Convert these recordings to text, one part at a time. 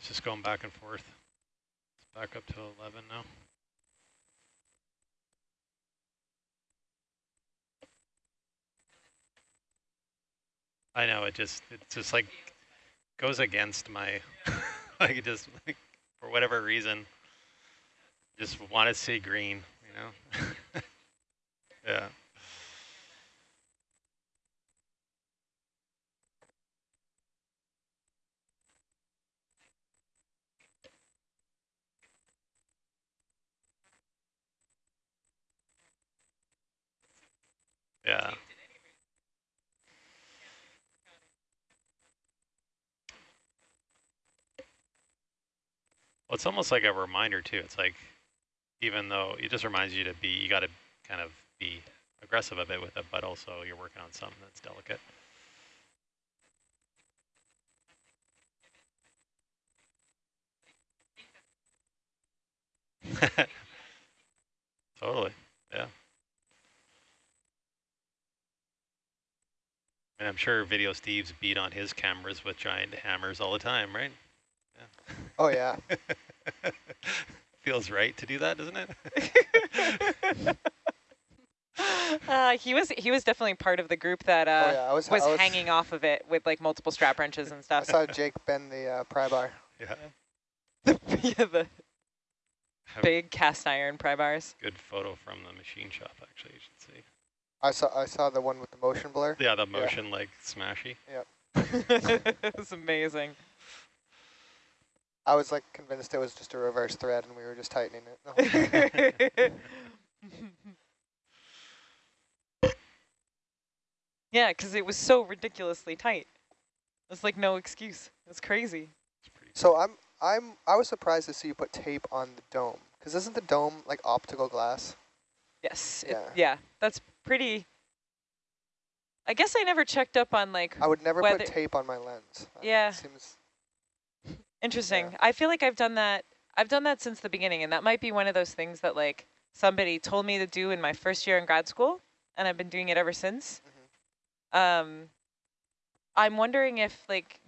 it's just going back and forth. It's back up to 11 now. I know, it just, it just like goes against my, like it just, like, for whatever reason, just want to see green, you know? yeah. Yeah. Well, it's almost like a reminder too. It's like, even though it just reminds you to be, you got to kind of be aggressive a bit with it, but also you're working on something that's delicate. totally, yeah. And I'm sure Video Steve's beat on his cameras with giant hammers all the time, right? Yeah. Oh, yeah. Feels right to do that, doesn't it? uh, he was he was definitely part of the group that uh, oh, yeah. was, was, was, hanging off of it with like multiple strap wrenches and stuff. I saw Jake bend the uh, pry bar. Yeah. yeah. yeah the big cast iron pry bars. Good photo from the machine shop, actually, you should see. I saw I saw the one with the motion blur. Yeah, the motion yeah. like smashy. Yep. it's amazing. I was like convinced it was just a reverse thread and we were just tightening it. yeah, because it was so ridiculously tight. It's like no excuse. It's crazy. So I'm I'm I was surprised to see you put tape on the dome because isn't the dome like optical glass? Yes. Yeah. It, yeah. That's pretty. I guess I never checked up on like. I would never put tape on my lens. Yeah. seems Interesting. Yeah. I feel like I've done that. I've done that since the beginning, and that might be one of those things that like somebody told me to do in my first year in grad school, and I've been doing it ever since. Mm -hmm. Um, I'm wondering if like,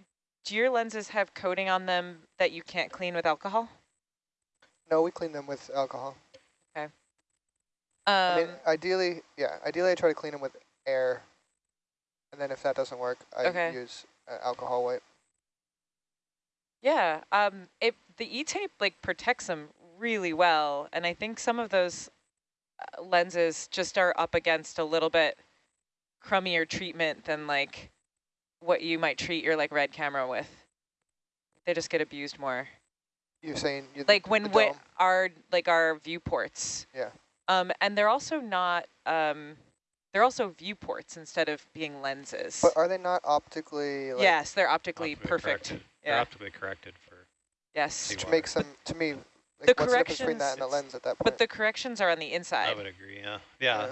do your lenses have coating on them that you can't clean with alcohol? No, we clean them with alcohol. Um, I mean, um, ideally, yeah, ideally I try to clean them with air, and then if that doesn't work, I okay. use uh, alcohol wipe. Yeah, um, it the E-tape like protects them really well, and I think some of those uh, lenses just are up against a little bit crummier treatment than like what you might treat your like red camera with. They just get abused more. You're saying you like when we, our like our viewports. Yeah. Um, and they're also not um, they're also viewports instead of being lenses. But are they not optically? Like yes, they're optically, optically perfect. Corrected. Yeah. They're optically corrected for. Yes. Which makes them to me. Like, the corrections between that and the lens at that point? But the corrections are on the inside. I would agree. Yeah. Yeah.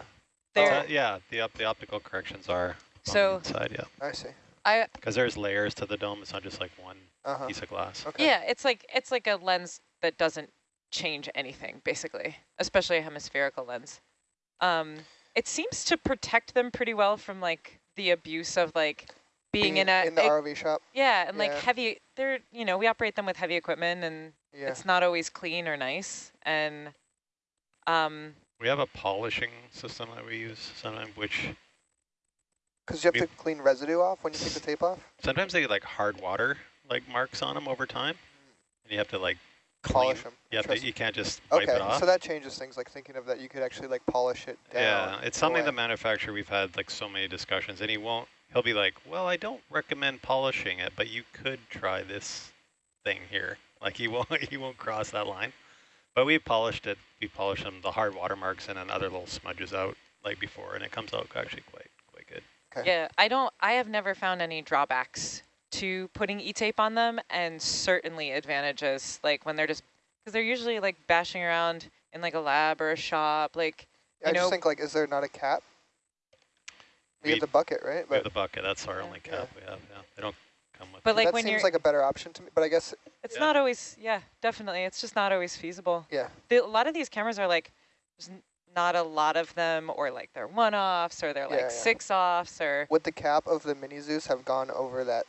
Yeah. yeah the the optical corrections are so inside. Yeah. I see. I because there's layers to the dome. It's not just like one uh -huh. piece of glass. Okay. Yeah, it's like it's like a lens that doesn't change anything basically, especially a hemispherical lens. Um, it seems to protect them pretty well from like the abuse of like being, being in a in the RV shop. Yeah, and yeah. like heavy. They're you know we operate them with heavy equipment, and yeah. it's not always clean or nice. And um, we have a polishing system that we use sometimes, which because you have to clean residue off when you take the tape off. Sometimes they get like hard water like marks on them over time, and you have to like polish them. Yeah, but you can't just wipe okay, it off. so that changes things. Like thinking of that, you could actually like polish it down. Yeah, it's something the manufacturer we've had like so many discussions, and he won't. He'll be like, "Well, I don't recommend polishing it, but you could try this thing here." Like he won't he won't cross that line. But we polished it. We polished them the hard watermarks and then other little smudges out like before, and it comes out actually quite quite good. Okay. Yeah, I don't. I have never found any drawbacks to putting e-tape on them, and certainly advantages. Like when they're just because they're usually like bashing around in like a lab or a shop, like. I know, just think like, is there not a cap? We, we have the bucket, right? We have the bucket. That's our yeah. only cap yeah. we have. Yeah, they don't come with. But like that when seems like a better option to me. But I guess it's yeah. not always. Yeah, definitely. It's just not always feasible. Yeah. The, a lot of these cameras are like, there's not a lot of them, or like they're one-offs, or they're like six-offs, or. Would the cap of the Mini Zeus have gone over that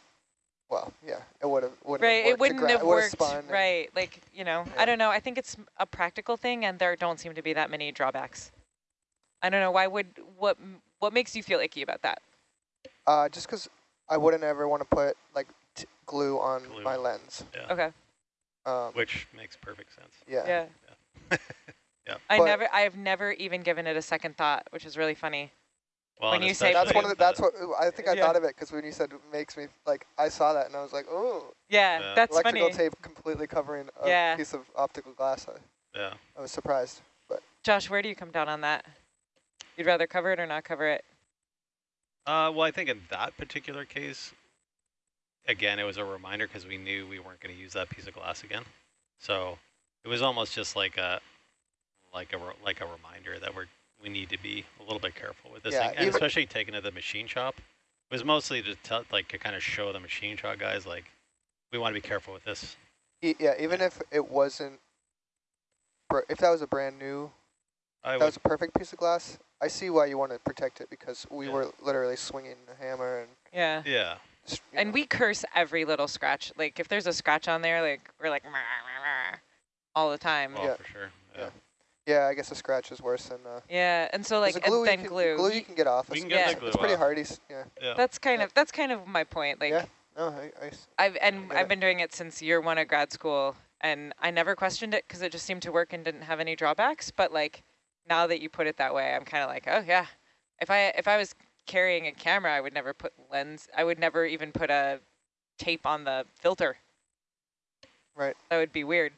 well, yeah, it would have wouldn't right. It wouldn't have worked. Right. Like you know, yeah. I don't know. I think it's a practical thing, and there don't seem to be that many drawbacks. I don't know. Why would what what makes you feel icky about that? Uh, just because I wouldn't ever want to put like glue on glue. my lens. Yeah. Okay. Um, Which makes perfect sense. Yeah. Yeah. yeah. yeah. I but never. I have never even given it a second thought, which is really funny. Well, when you say that's one of the, that's what I think I yeah. thought of it because when you said makes me like I saw that and I was like oh yeah, yeah. that's electrical funny. tape completely covering a yeah. piece of optical glass. I, yeah, I was surprised. But Josh, where do you come down on that? You'd rather cover it or not cover it? Uh, well, I think in that particular case, again, it was a reminder because we knew we weren't going to use that piece of glass again. So it was almost just like a like a like a reminder that we're we need to be a little bit careful with this yeah, thing, and especially taking to the machine shop. It was mostly to tell, like to kind of show the machine shop guys like we want to be careful with this. Yeah, even if it wasn't, if that was a brand new, I that was a perfect piece of glass. I see why you want to protect it because we yeah. were literally swinging a hammer and yeah, yeah. And know. we curse every little scratch. Like if there's a scratch on there, like we're like all the time. Oh, yeah. for sure. Yeah. yeah. I guess a scratch is worse than. Uh, yeah, and so like glue and then can, glue. Glue you can get off. We can get yeah. the glue It's pretty off. hardy. Yeah. yeah. That's kind yeah. of that's kind of my point. Like. Yeah. No, I, I I've and I've been doing it since year one of grad school, and I never questioned it because it just seemed to work and didn't have any drawbacks. But like now that you put it that way, I'm kind of like, oh yeah. If I if I was carrying a camera, I would never put lens. I would never even put a tape on the filter. Right. That would be weird.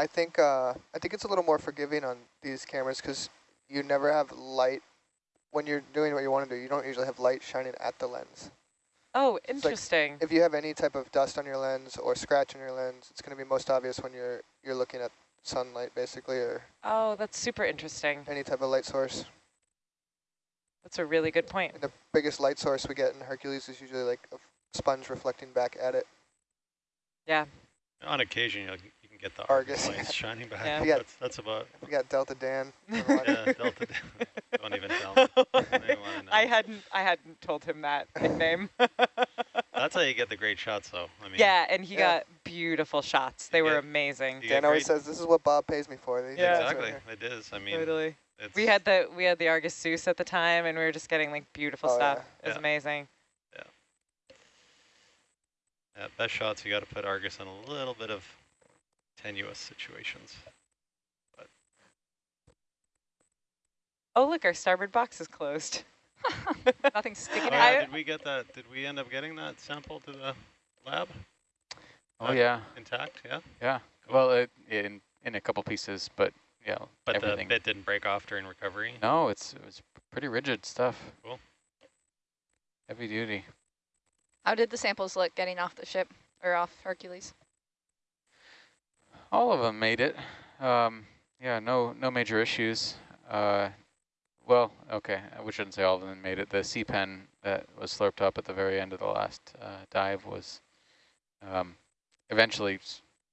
I think uh, I think it's a little more forgiving on these cameras because you never have light when you're doing what you want to do. You don't usually have light shining at the lens. Oh, interesting. Like if you have any type of dust on your lens or scratch on your lens, it's going to be most obvious when you're you're looking at sunlight, basically, or. Oh, that's super interesting. Any type of light source. That's a really good point. And the biggest light source we get in Hercules is usually like a sponge reflecting back at it. Yeah. On occasion, you, you can get the Argus, Argus lights shining back. Yeah. Got, that's, that's about. We got Delta Dan. yeah, Delta Dan. Don't even tell I hadn't. I hadn't told him that nickname. that's how you get the great shots, though. I mean. Yeah, and he yeah. got beautiful shots. They were amazing. Dan always says, "This is what Bob pays me for." These yeah, exactly. It is. I mean. Totally. we had the we had the Argus Zeus at the time, and we were just getting like beautiful oh, stuff. Yeah. It was amazing. Yeah, best shots, you got to put Argus in a little bit of tenuous situations. But. Oh, look, our starboard box is closed. Nothing sticking oh, out. Yeah, did we get that? Did we end up getting that sample to the lab? Oh, uh, yeah. Intact, yeah? Yeah. Cool. Well, it, in, in a couple pieces, but yeah, But everything. the bit didn't break off during recovery? No, it's it was pretty rigid stuff. Cool. Heavy duty. How did the samples look getting off the ship or off Hercules? All of them made it. Um, yeah, no no major issues. Uh, well, okay, we shouldn't say all of them made it. The sea pen that was slurped up at the very end of the last uh, dive was um, eventually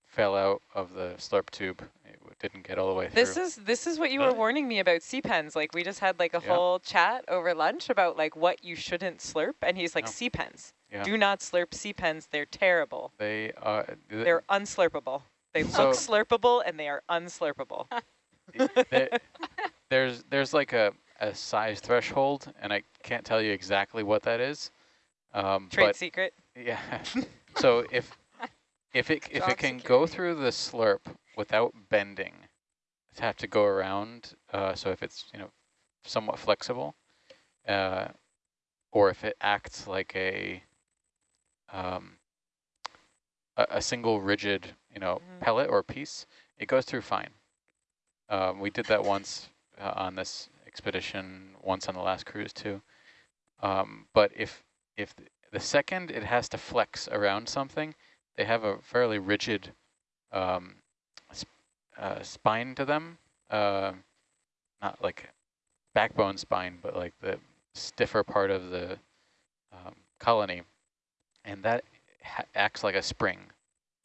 fell out of the slurp tube. It didn't get all the way this through. This is this is what you were warning me about sea pens. Like we just had like a yeah. whole chat over lunch about like what you shouldn't slurp, and he's like no. sea pens. Yeah. Do not slurp sea pens. They're terrible. They are. Th They're unslurpable. They so look slurpable and they are unslurpable. there's there's like a, a size threshold, and I can't tell you exactly what that is. Um, Trade secret. Yeah. so if if it if it can security. go through the slurp without bending, it have to go around. Uh, so if it's you know somewhat flexible, uh, or if it acts like a um, a, a, single rigid, you know, mm -hmm. pellet or piece, it goes through fine. Um, we did that once uh, on this expedition, once on the last cruise too. Um, but if if the second it has to flex around something, they have a fairly rigid um, sp uh, spine to them. Uh, not like backbone spine, but like the stiffer part of the um, colony and that acts like a spring.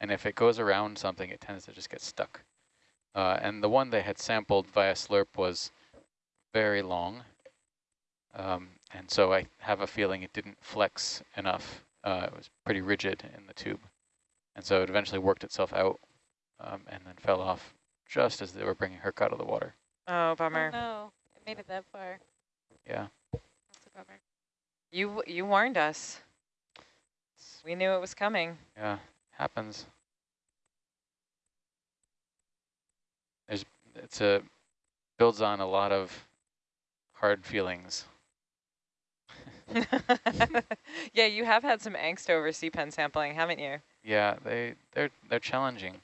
And if it goes around something, it tends to just get stuck. Uh, and the one they had sampled via slurp was very long. Um, and so I have a feeling it didn't flex enough uh, it was pretty rigid in the tube. And so it eventually worked itself out um, and then fell off just as they were bringing Herc out of the water. Oh, bummer. Oh, no, it made it that far. Yeah. That's a bummer. You you warned us. We knew it was coming. Yeah, happens. There's it's a builds on a lot of hard feelings. yeah, you have had some angst over sea pen sampling, haven't you? Yeah, they they're they're challenging.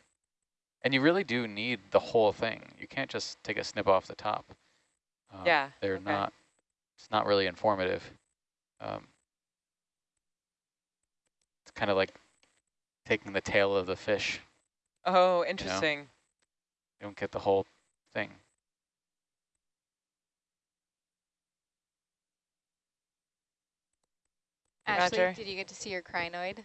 And you really do need the whole thing. You can't just take a snip off the top. Um, yeah. They're okay. not, it's not really informative. Um, it's kind of like taking the tail of the fish. Oh, interesting. You, you don't get the whole thing. Ashley, Roger. did you get to see your crinoid?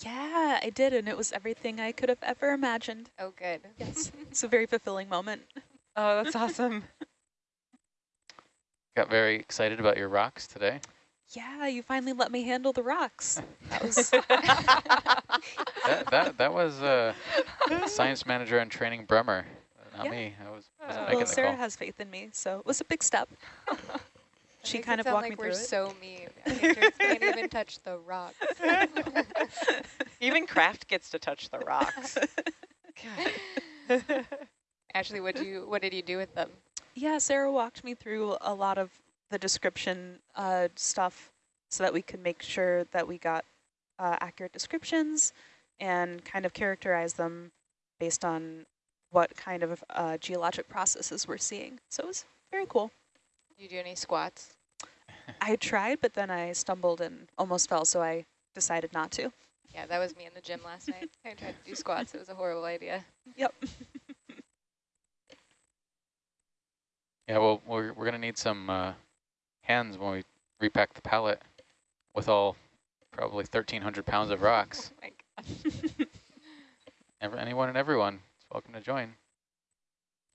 Yeah, I did, and it was everything I could have ever imagined. Oh, good. Yes, it's a very fulfilling moment. Oh, that's awesome. Got very excited about your rocks today. Yeah, you finally let me handle the rocks. That was That that that was uh, science manager and training Bremer, not Yeah. me. I was wasn't well, Sarah call. has faith in me, so it was a big step. she kind it of walked like me we're through it. so mean. Majors can't even touch the rocks. Even Kraft gets to touch the rocks. God. Ashley, what do you what did you do with them? Yeah, Sarah walked me through a lot of the description uh, stuff so that we could make sure that we got uh, accurate descriptions and kind of characterize them based on what kind of uh, geologic processes we're seeing. So it was very cool. Did you do any squats? I tried, but then I stumbled and almost fell, so I decided not to. Yeah, that was me in the gym last night. I tried to do squats. It was a horrible idea. Yep. Yeah, well, we're we're gonna need some uh, hands when we repack the pallet with all probably 1,300 pounds of rocks. Oh my gosh. Every, anyone and everyone is welcome to join.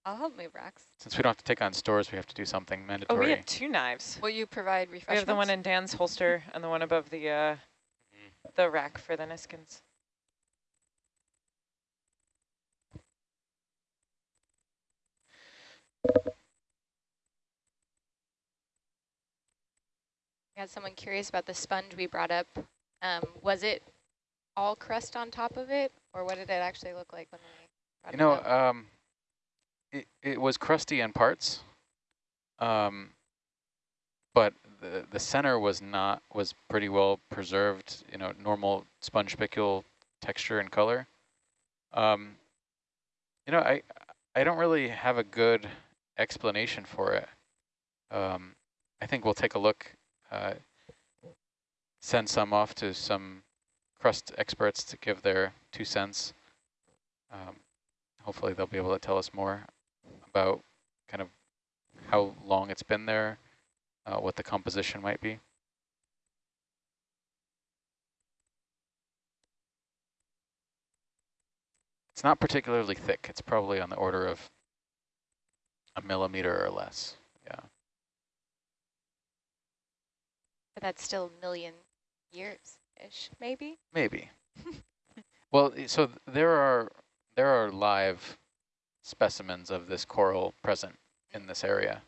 I'll help move rocks. Since we don't have to take on stores, we have to do something mandatory. Oh, mandatory. we have two knives. Will you provide We have the one in Dan's holster and the one above the uh, the rack for the Niskins. I had someone curious about the sponge we brought up. Um, was it all crust on top of it, or what did it actually look like when we brought You know, it up? um, it, it was crusty in parts, um, but the, the center was not, was pretty well preserved, you know, normal sponge spicule texture and color. Um, you know, I, I don't really have a good explanation for it. Um, I think we'll take a look, uh, send some off to some crust experts to give their two cents. Um, hopefully they'll be able to tell us more about kind of how long it's been there, uh, what the composition might be. It's not particularly thick. It's probably on the order of a millimeter or less. Yeah. But that's still a million years-ish, maybe? Maybe. well, so there are there are live specimens of this coral present in this area,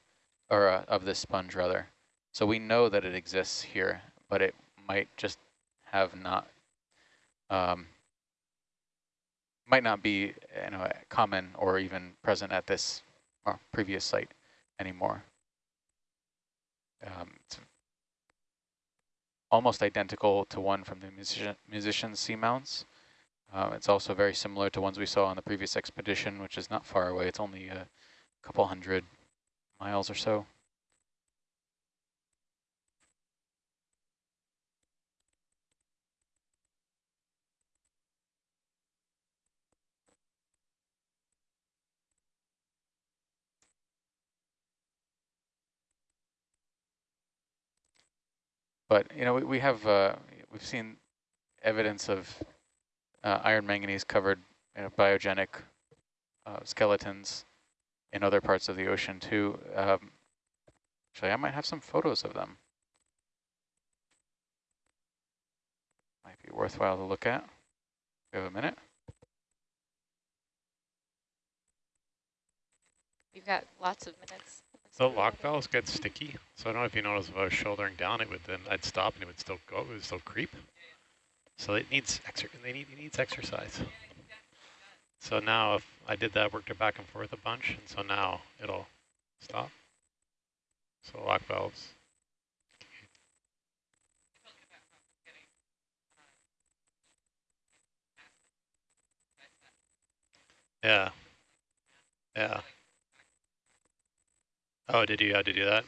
or uh, of this sponge rather. So we know that it exists here, but it might just have not um, might not be you know common or even present at this uh, previous site anymore. Um, it's almost identical to one from the musician, musician's seamounts. Uh, it's also very similar to ones we saw on the previous expedition, which is not far away. It's only a couple hundred miles or so. But you know, we, we have uh, we've seen evidence of uh, iron manganese covered you know, biogenic uh, skeletons in other parts of the ocean too. Um, actually, I might have some photos of them. Might be worthwhile to look at. We have a minute. We've got lots of minutes. The lock valves get sticky, so I don't know if you notice if I was shouldering down, it would then I'd stop and it would still go, it would still creep. So it needs exer they need it needs exercise. So now if I did that, worked it back and forth a bunch, and so now it'll stop. So lock valves. Yeah. Yeah. Oh, did you have to do that?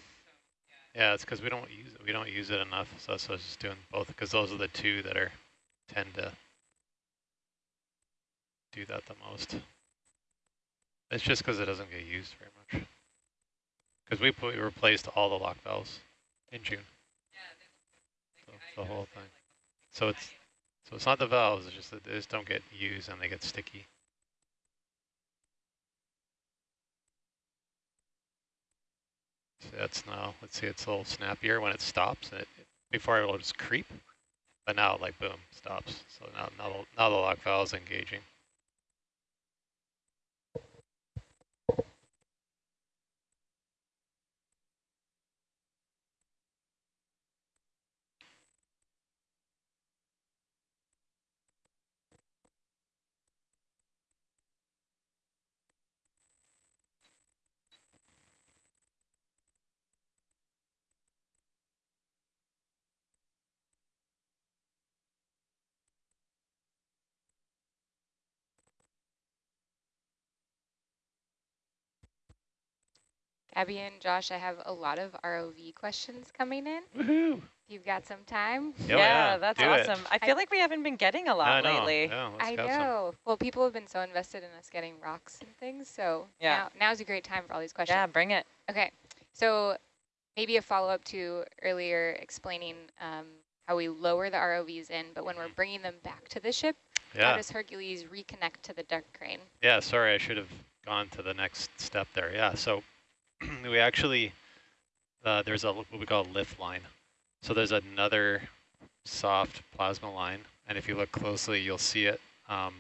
Yeah, it's because we don't use it. We don't use it enough, so, so I was just doing both because those are the two that are tend to do that the most. It's just because it doesn't get used very much. Because we put replaced all the lock valves in June. So the whole thing. So it's so it's not the valves. It's just that they just don't get used and they get sticky. That's now. Let's see. It's a little snappier when it stops. And it, before it will just creep, but now like boom stops. So now now the, now the lock valve is engaging. Abby and Josh, I have a lot of ROV questions coming in. Woohoo! You've got some time? Oh, yeah, yeah, that's do it. awesome. I feel like we haven't been getting a lot I know. lately. Yeah, let's I have some. know. Well, people have been so invested in us getting rocks and things, so Yeah. now, now's a great time for all these questions. Yeah, bring it. Okay, so maybe a follow-up to earlier explaining um, how we lower the ROVs in, but when we're bringing them back to the ship, how does Hercules reconnect to the deck crane? yeah. Sorry, I should have gone to the next step there. Yeah, so we actually uh, there's a what we call a lift line. So there's another soft plasma line, and if you look closely, you'll see it, um,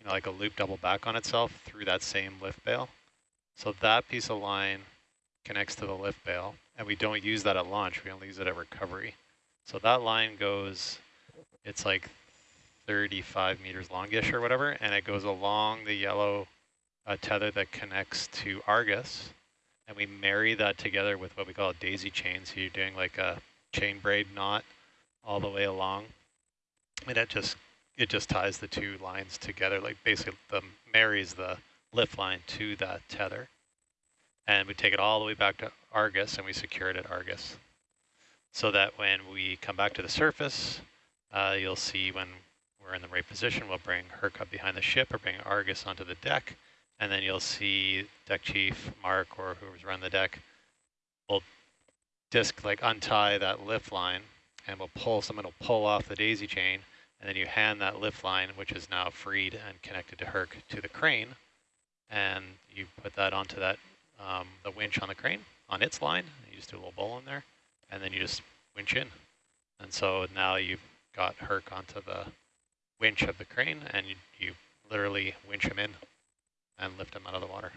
you know, like a loop double back on itself through that same lift bail. So that piece of line connects to the lift bail, and we don't use that at launch. We only use it at recovery. So that line goes, it's like 35 meters longish or whatever, and it goes along the yellow uh, tether that connects to Argus, and we marry that together with what we call a daisy chain. So you're doing like a chain braid knot all the way along, and it just it just ties the two lines together, like basically the marries the lift line to that tether, and we take it all the way back to Argus, and we secure it at Argus, so that when we come back to the surface, uh, you'll see when we're in the right position, we'll bring Herc up behind the ship or bring Argus onto the deck, and then you'll see deck chief, Mark, or whoever's running the deck, will disc like untie that lift line and we'll pull, someone will pull off the daisy chain, and then you hand that lift line, which is now freed and connected to Herc, to the crane, and you put that onto that, um, the winch on the crane, on its line, you just do a little bowl in there, and then you just winch in. And so now you've got Herc onto the winch of the crane, and you, you literally winch him in and lift them out of the water.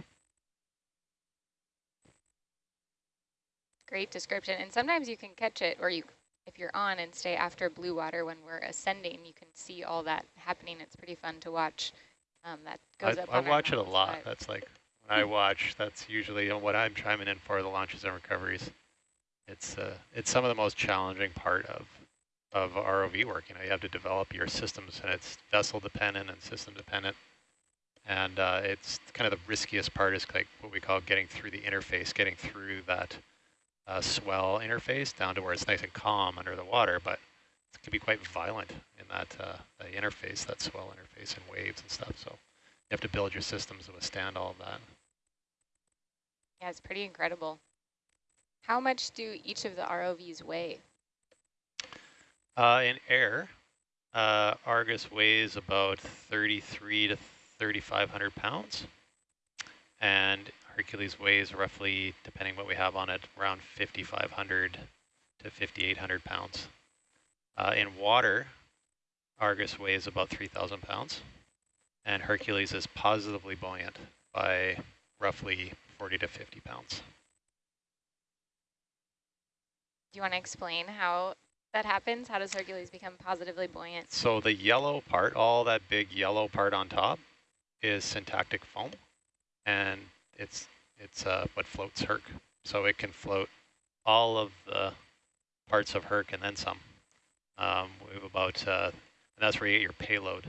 Great description. And sometimes you can catch it, or you, if you're on and stay after blue water when we're ascending, you can see all that happening. It's pretty fun to watch. Um, that goes I, up I watch it a lot. but- That's like when I watch. That's usually what I'm chiming in for the launches and recoveries. It's uh, it's some of the most challenging part of of ROV work. You know, you have to develop your systems, and it's vessel dependent and system dependent. And uh, it's kind of the riskiest part is like what we call getting through the interface, getting through that uh, swell interface down to where it's nice and calm under the water, but it can be quite violent in that uh, the interface, that swell interface and waves and stuff. So you have to build your systems to withstand all of that. Yeah, it's pretty incredible. How much do each of the ROVs weigh? Uh, in air, uh, Argus weighs about 33 to 3,500 pounds, and Hercules weighs roughly, depending what we have on it, around 5,500 to 5,800 pounds. Uh, in water, Argus weighs about 3,000 pounds, and Hercules is positively buoyant by roughly 40 to 50 pounds. Do you want to explain how that happens? How does Hercules become positively buoyant? So the yellow part, all that big yellow part on top, is syntactic foam, and it's it's uh, what floats Herc. So it can float all of the parts of Herc and then some. Um, we have about, uh, and that's where you get your payload.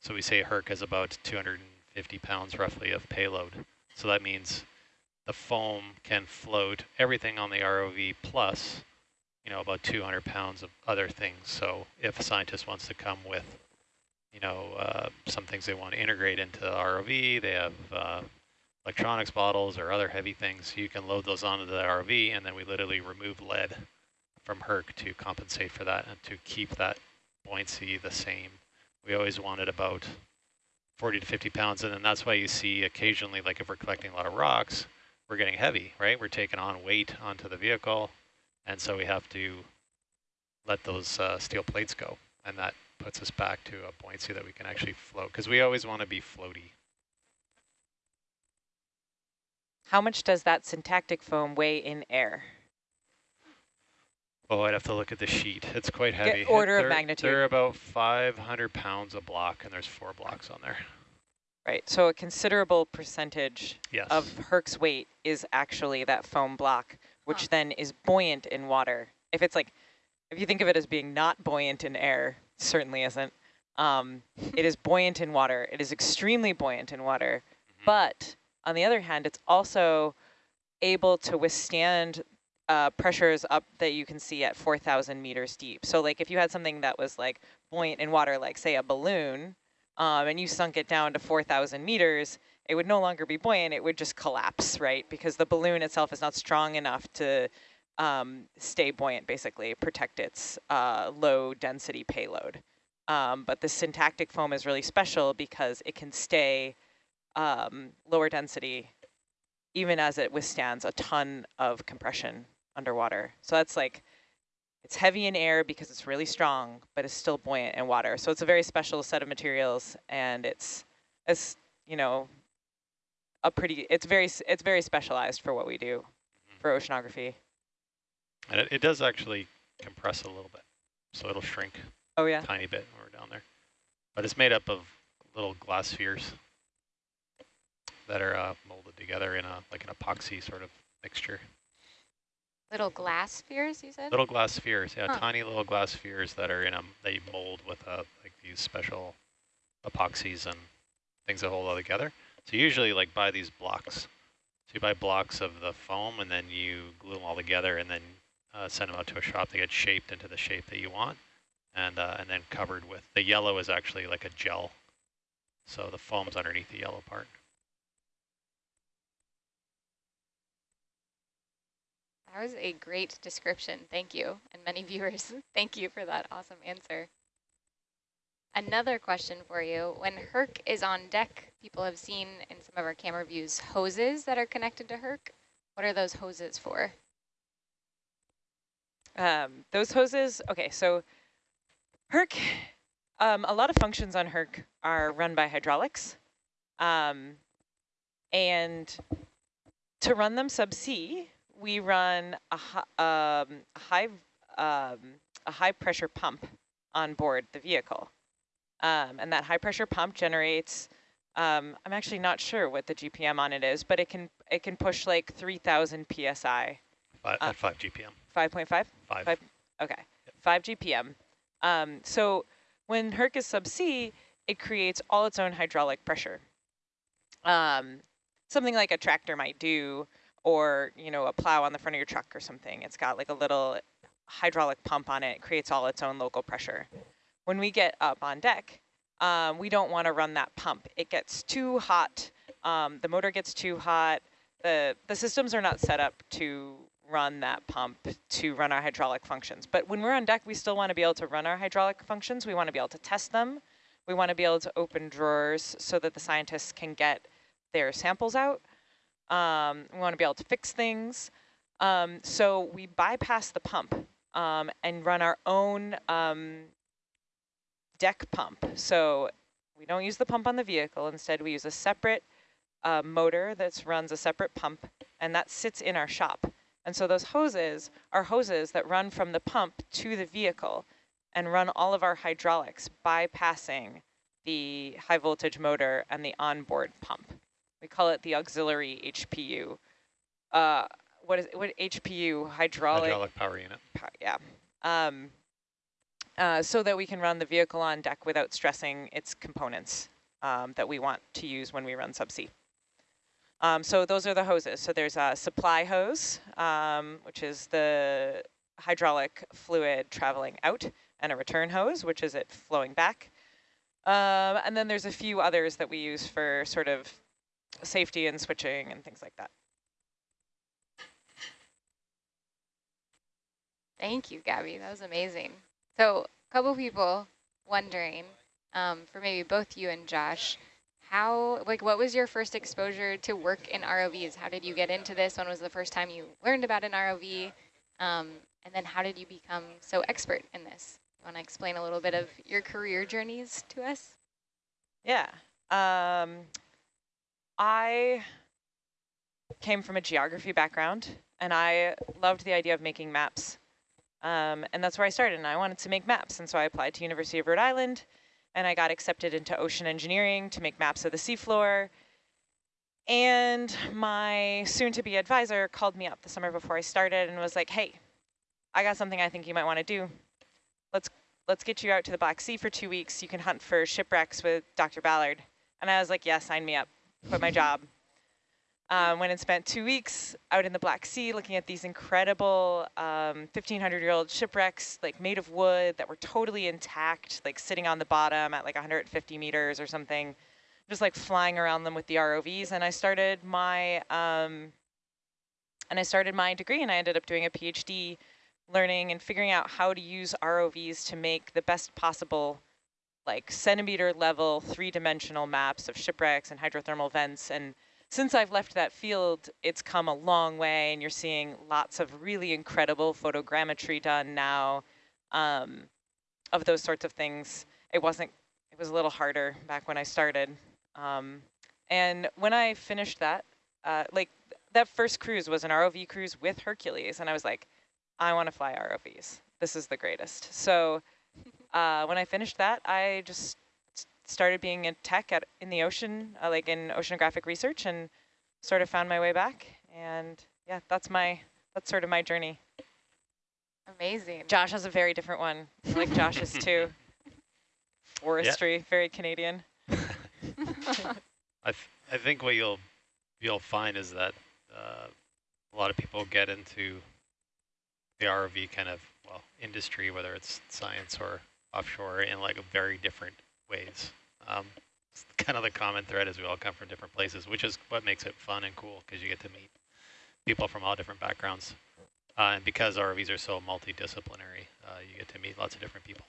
So we say Herc has about 250 pounds roughly of payload. So that means the foam can float everything on the ROV plus, you know, about 200 pounds of other things. So if a scientist wants to come with, you know, uh, some things they want to integrate into the ROV, they have uh, electronics bottles or other heavy things, you can load those onto the ROV and then we literally remove lead from Herc to compensate for that and to keep that buoyancy the same. We always wanted about 40 to 50 pounds, and then that's why you see occasionally, like if we're collecting a lot of rocks, we're getting heavy, right? We're taking on weight onto the vehicle, and so we have to let those uh, steel plates go, and that puts us back to a buoyancy that we can actually float, because we always want to be floaty. How much does that syntactic foam weigh in air? Oh, I'd have to look at the sheet. It's quite heavy. Get order they're, of magnitude. They're about 500 pounds a block, and there's four blocks on there. Right, so a considerable percentage yes. of Herc's weight is actually that foam block, which huh. then is buoyant in water. If it's like, if you think of it as being not buoyant in air, certainly isn't. Um, it is buoyant in water. It is extremely buoyant in water. Mm -hmm. But on the other hand, it's also able to withstand uh, pressures up that you can see at 4,000 meters deep. So like if you had something that was like buoyant in water, like say a balloon, um, and you sunk it down to 4,000 meters, it would no longer be buoyant, it would just collapse, right? Because the balloon itself is not strong enough to um, stay buoyant, basically, protect its uh, low density payload. Um, but the syntactic foam is really special because it can stay um, lower density even as it withstands a ton of compression underwater. So that's like, it's heavy in air because it's really strong, but it's still buoyant in water. So it's a very special set of materials and it's, it's you know, a pretty, it's very, it's very specialized for what we do mm-hmm. for oceanography. And it, it does actually compress a little bit. So it'll shrink oh, yeah. a tiny bit when we're down there. But it's made up of little glass spheres that are uh, molded together in a like an epoxy sort of mixture. Little glass spheres, you said? Little glass spheres, yeah, huh. tiny little glass spheres that are in them. They mold with uh, like these special epoxies and things that hold all together. So usually like buy these blocks. So you buy blocks of the foam and then you glue them all together and then uh, send them out to a shop. They get shaped into the shape that you want and uh, and then covered with, the yellow is actually like a gel. So the foam's underneath the yellow part. That was a great description. Thank you. And many viewers, thank you for that awesome answer. Another question for you. When Herc is on deck, people have seen in some of our camera views hoses that are connected to Herc. What are those hoses for? Um, those hoses, okay, so Herc, um, a lot of functions on Herc are run by hydraulics. Um, and to run them subsea, we run a, um, a high um, a high pressure pump on board the vehicle, um, and that high pressure pump generates. Um, I'm actually not sure what the GPM on it is, but it can it can push like 3,000 psi. Five, uh, at five GPM. 5.5. Five. Five. Okay. Yep. Five GPM. Um, so when Herc is subsea, it creates all its own hydraulic pressure. Um, something like a tractor might do or, you know, a plow on the front of your truck or something. It's got like a little hydraulic pump on it. It creates all its own local pressure. When we get up on deck, um, we don't want to run that pump. It gets too hot. Um, the motor gets too hot. The, the systems are not set up to run that pump to run our hydraulic functions. But when we're on deck, we still want to be able to run our hydraulic functions. We want to be able to test them. We want to be able to open drawers so that the scientists can get their samples out. Um, we want to be able to fix things. Um, so we bypass the pump um, and run our own um, deck pump. So we don't use the pump on the vehicle. Instead, we use a separate uh, motor that runs a separate pump, and that sits in our shop. And so those hoses are hoses that run from the pump to the vehicle and run all of our hydraulics bypassing the high voltage motor and the onboard pump. We call it the auxiliary HPU. Uh, what is it, what HPU hydraulic hydraulic power unit? Power, yeah. Um, uh, so that we can run the vehicle on deck without stressing its components um, that we want to use when we run subsea. Um, so those are the hoses. So there's a supply hose, um, which is the hydraulic fluid traveling out, and a return hose, which is it flowing back. Um, and then there's a few others that we use for sort of safety and switching and things like that. Thank you, Gabby. That was amazing. So a couple people wondering, um, for maybe both you and Josh, how, like, what was your first exposure to work in ROVs? How did you get into this? When was the first time you learned about an ROV? Um, and then how did you become so expert in this? You want to explain a little bit of your career journeys to us? Yeah. Um, I came from a geography background, and I loved the idea of making maps. Um, and that's where I started, and I wanted to make maps. And so I applied to University of Rhode Island, and I got accepted into ocean engineering to make maps of the seafloor. And my soon-to-be advisor called me up the summer before I started and was like, hey, I got something I think you might want to do. Let's let's get you out to the Black Sea for two weeks. You can hunt for shipwrecks with Dr. Ballard. And I was like, yeah, sign me up, quit my job. Um, went and spent two weeks out in the Black Sea looking at these incredible 1,500-year-old um, shipwrecks, like made of wood that were totally intact, like sitting on the bottom at like 150 meters or something, just like flying around them with the ROVs. And I started my um, and I started my degree, and I ended up doing a PhD, learning and figuring out how to use ROVs to make the best possible like centimeter level three-dimensional maps of shipwrecks and hydrothermal vents and since I've left that field, it's come a long way and you're seeing lots of really incredible photogrammetry done now um, of those sorts of things. It wasn't, it was a little harder back when I started. Um, and when I finished that, uh, like that first cruise was an ROV cruise with Hercules. And I was like, I want to fly ROVs. This is the greatest. So uh, when I finished that, I just started being a tech at in the ocean, uh, like in oceanographic research, and sort of found my way back. And yeah, that's my that's sort of my journey. Amazing. Josh has a very different one. I like Josh's too. Forestry, very Canadian. I th I think what you'll you'll find is that uh, a lot of people get into the ROV kind of well industry, whether it's science or offshore, in like a very different ways. Um, kind of the common thread is we all come from different places, which is what makes it fun and cool because you get to meet people from all different backgrounds. Uh, and because ROVs are so multidisciplinary, uh, you get to meet lots of different people.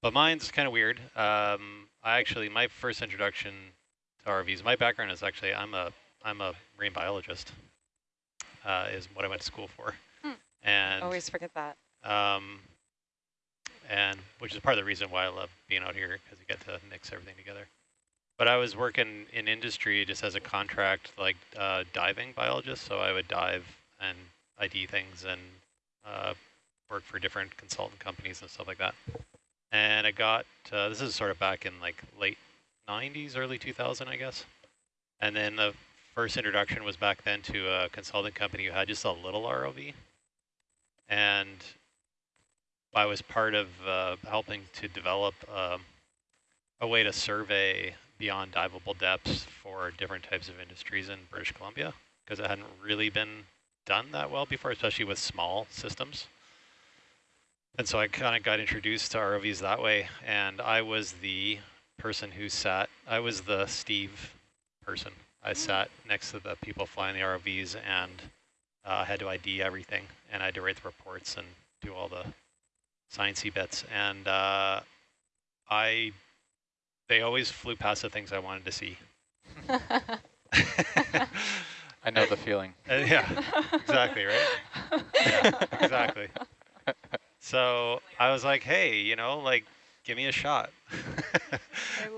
But mine's kind of weird. Um, I actually, my first introduction to ROVs, my background is actually, I'm a, I'm a marine biologist, uh, is what I went to school for. Hmm. And always forget that. Um, and which is part of the reason why I love being out here because you get to mix everything together. But I was working in industry just as a contract, like uh, diving biologist. So I would dive and ID things and uh, work for different consultant companies and stuff like that. And I got, uh, this is sort of back in like late 90s, early 2000, I guess. And then the first introduction was back then to a consulting company who had just a little ROV. And I was part of uh, helping to develop um, a way to survey beyond diveable depths for different types of industries in British Columbia because it hadn't really been done that well before, especially with small systems. And so I kind of got introduced to ROVs that way, and I was the person who sat, I was the Steve person. I sat next to the people flying the ROVs and uh, had to ID everything, and I had to write the reports and do all the sciencey bits, and uh, I they always flew past the things I wanted to see. I know the feeling. Uh, yeah, exactly, right? Yeah, exactly. So I was like, hey, you know, like give me a shot.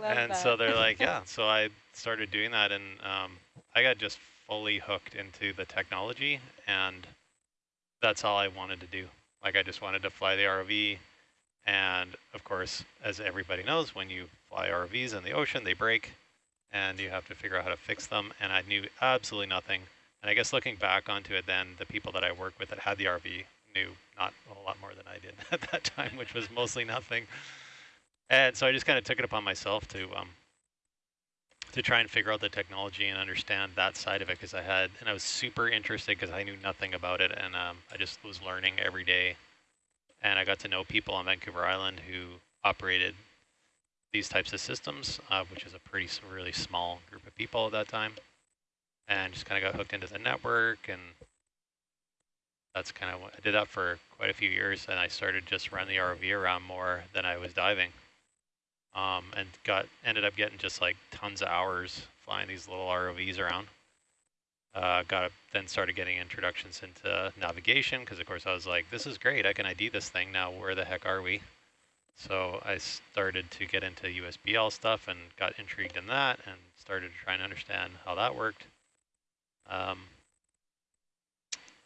and that. so they're like, yeah. So I started doing that, and um, I got just fully hooked into the technology, and that's all I wanted to do. Like I just wanted to fly the ROV, and of course, as everybody knows, when you fly ROVs in the ocean, they break, and you have to figure out how to fix them. And I knew absolutely nothing. And I guess looking back onto it, then the people that I worked with that had the RV knew not a lot more than I did at that time, which was mostly nothing. And so I just kind of took it upon myself to um, to try and figure out the technology and understand that side of it because I had, and I was super interested because I knew nothing about it and um, I just was learning every day. And I got to know people on Vancouver Island who operated these types of systems, uh, which is a pretty really small group of people at that time. And just kind of got hooked into the network and that's kind of what I did that for quite a few years and I started just running the ROV around more than I was diving um, and got ended up getting just like tons of hours flying these little ROVs around. Uh, got then started getting introductions into navigation because of course I was like, this is great. I can ID this thing now. Where the heck are we? So I started to get into USBL stuff and got intrigued in that and started to try and understand how that worked. Um,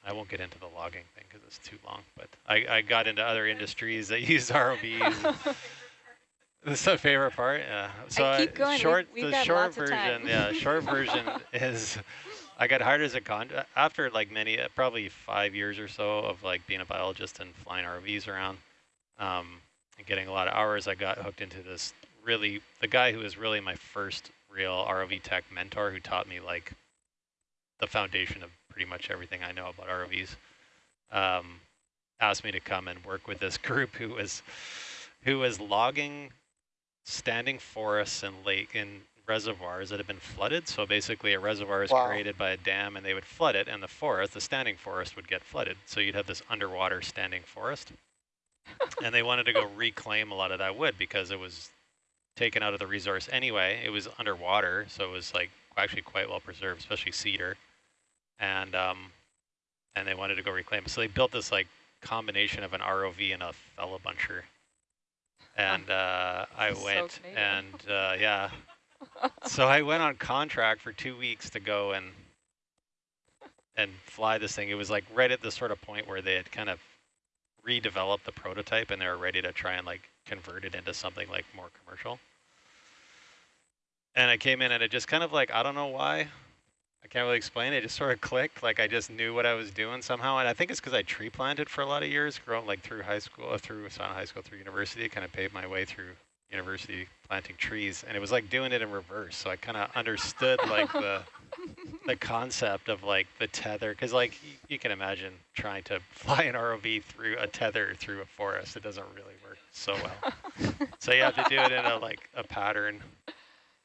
I won't get into the logging thing because it's too long, but I, I got into other industries that use ROVs. This is a favorite part. Yeah. So I keep going. short, we've, we've the short version. Yeah, short version is I got hired as a con after like many, uh, probably five years or so of like being a biologist and flying ROVs around, um, and getting a lot of hours. I got hooked into this really the guy who was really my first real ROV tech mentor who taught me like the foundation of pretty much everything I know about ROVs. Um, asked me to come and work with this group who was who was logging standing forests and lake and reservoirs that have been flooded. So basically a reservoir is wow. created by a dam and they would flood it and the forest, the standing forest would get flooded. So you'd have this underwater standing forest. and they wanted to go reclaim a lot of that wood because it was taken out of the resource anyway. It was underwater, so it was like actually quite well preserved, especially cedar. And um, and they wanted to go reclaim it. So they built this like combination of an ROV and a feller buncher and uh, I went so and uh, yeah. so I went on contract for two weeks to go and and fly this thing. It was like right at the sort of point where they had kind of redeveloped the prototype and they were ready to try and like convert it into something like more commercial. And I came in and it just kind of like, I don't know why, I can't really explain it. It just sort of clicked. Like I just knew what I was doing somehow. And I think it's because I tree planted for a lot of years, growing like through high school, uh, through Sana High School, through university, kind of paved my way through university planting trees. And it was like doing it in reverse. So I kind of understood like the the concept of like the tether. Because like you can imagine trying to fly an ROV through a tether through a forest. It doesn't really work so well. so you have to do it in a like a pattern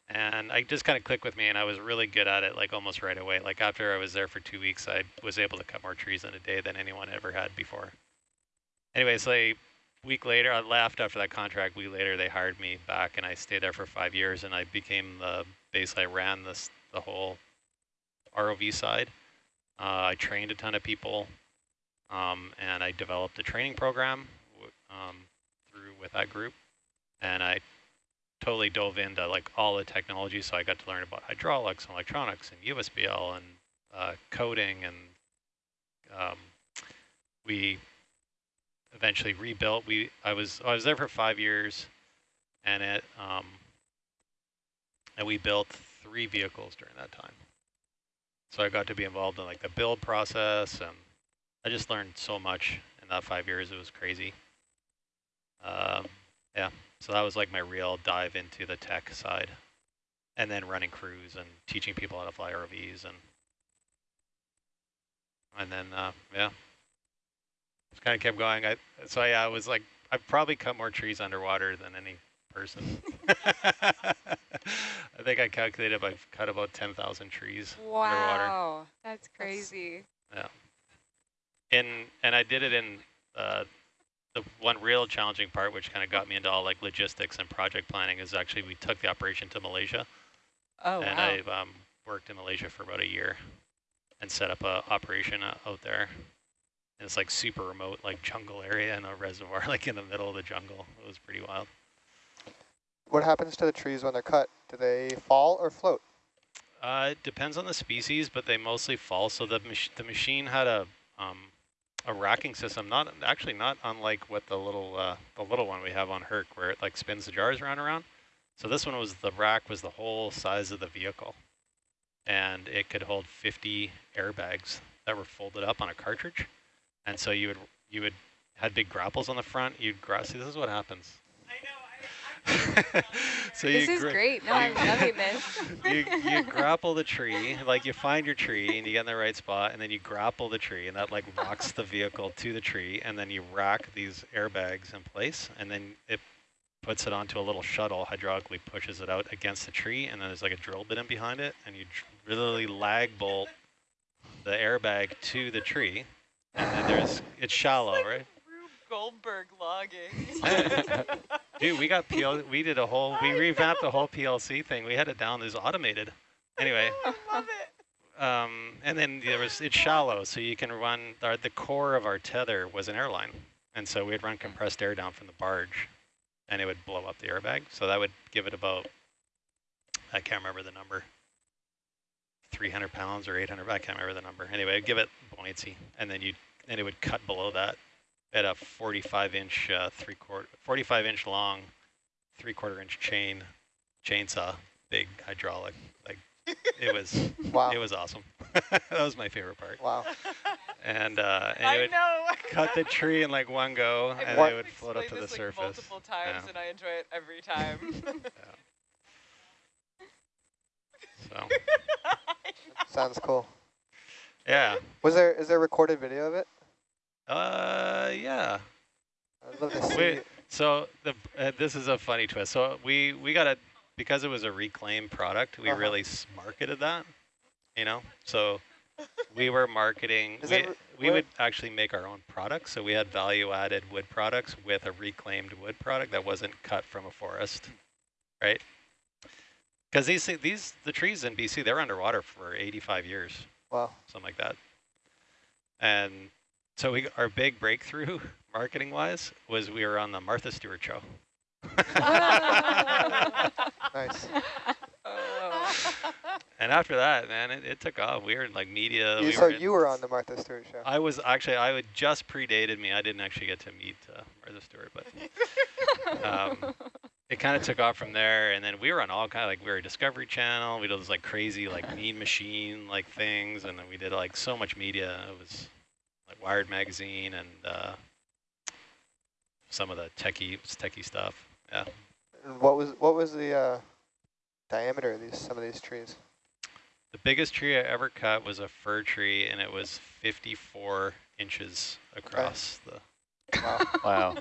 and I just kind of clicked with me and I was really good at it like almost right away. Like after I was there for two weeks, I was able to cut more trees in a day than anyone ever had before. Anyway, so a week later, I left after that contract. week later, they hired me back and I stayed there for five years and I became the, base. I ran this, the whole ROV side. Uh, I trained a ton of people um, and I developed a training program um, through with that group. And I totally dove into like all the technology. So I got to learn about hydraulics and electronics and USBL and uh, coding. And um, we eventually rebuilt. We I was I was there for five years, and it um, and we built three vehicles during that time. So I got to be involved in like the build process, and I just learned so much in that five years. It was crazy. Um, yeah. So that was like my real dive into the tech side. And then running crews and teaching people how to fly ROVs and and then uh, yeah, just kind of kept going. I so yeah, I was like I've probably cut more trees underwater than any person. I think I calculated I've cut about ten thousand trees wow, underwater. Wow, that's crazy. Yeah, in and I did it in uh, the one real challenging part, which kind of got me into all like logistics and project planning, is actually we took the operation to Malaysia. Oh, and wow. I've um, worked in Malaysia for about a year and set up a operation uh, out there. And it's like super remote, like jungle area and a reservoir, like in the middle of the jungle. It was pretty wild. what happens to the trees when they're cut? Do they fall or float? Uh, it depends on the species, but they mostly fall. So the mach the machine had a um, a racking system, not actually not unlike what the little uh, the little one we have on Herc, where it like spins the jars around and around. So this one was the rack was the whole size of the vehicle, and it could hold 50 airbags that were folded up on a cartridge, and so you would you would had big grapples on the front. You'd grasp. See, this is what happens. so this is great. No, I'm loving this. you, you grapple the tree, like you find your tree and you get in the right spot, and then you grapple the tree, and that like locks the vehicle to the tree, and then you rack these airbags in place, and then it puts it onto a little shuttle, hydraulically pushes it out against the tree, and then there's like a drill bit in behind it, and you really lag bolt the airbag to the tree, and then there's it's shallow, right? Goldberg logging. Dude, we got PL. We did a whole. We revamped the whole PLC thing. We had it down. It was automated. Anyway. I love it. Um, and then there was it's shallow, so you can run. Our, the core of our tether was an airline, and so we'd run compressed air down from the barge, and it would blow up the airbag. So that would give it about. I can't remember the number. 300 pounds or 800. I can't remember the number. Anyway, give it buoyancy, and then you and it would cut below that at a 45 inch, uh, three quarter, 45 inch long, three quarter inch chain, chainsaw, big hydraulic. Like it was, wow. it was awesome. that was my favorite part. Wow. And, uh, and I it would know. cut the tree in like one go, I've and it would float up to the like surface. multiple times, yeah. and I enjoy it every time. yeah. So. Sounds cool. Yeah. Was there is there recorded video of it? Uh, yeah. I'd love to see. Wait, so the uh, this is a funny twist. So we we got a because it was a reclaimed product, we uh -huh. really marketed that. You know, so we were marketing. Is we we would actually make our own products. So we had value-added wood products with a reclaimed wood product that wasn't cut from a forest, right? Because these these the trees in BC they're underwater for 85 years. Wow. Something like that. And so we our big breakthrough marketing wise was we were on the Martha Stewart show. nice. And after that, man, it, it took off. We were in like media. You, we so were you were on the Martha Stewart show. I was actually, I would just predated me. I didn't actually get to meet uh, Martha Stewart, but um, it kind of took off from there. And then we were on all kind of like, we were a Discovery Channel. We did those like crazy, like mean machine like things. And then we did like so much media. It was like Wired Magazine and uh, some of the techie, techie stuff. Yeah. And what was, what was the uh, diameter of these, some of these trees? The biggest tree I ever cut was a fir tree, and it was 54 inches across okay. the. Wow! wow!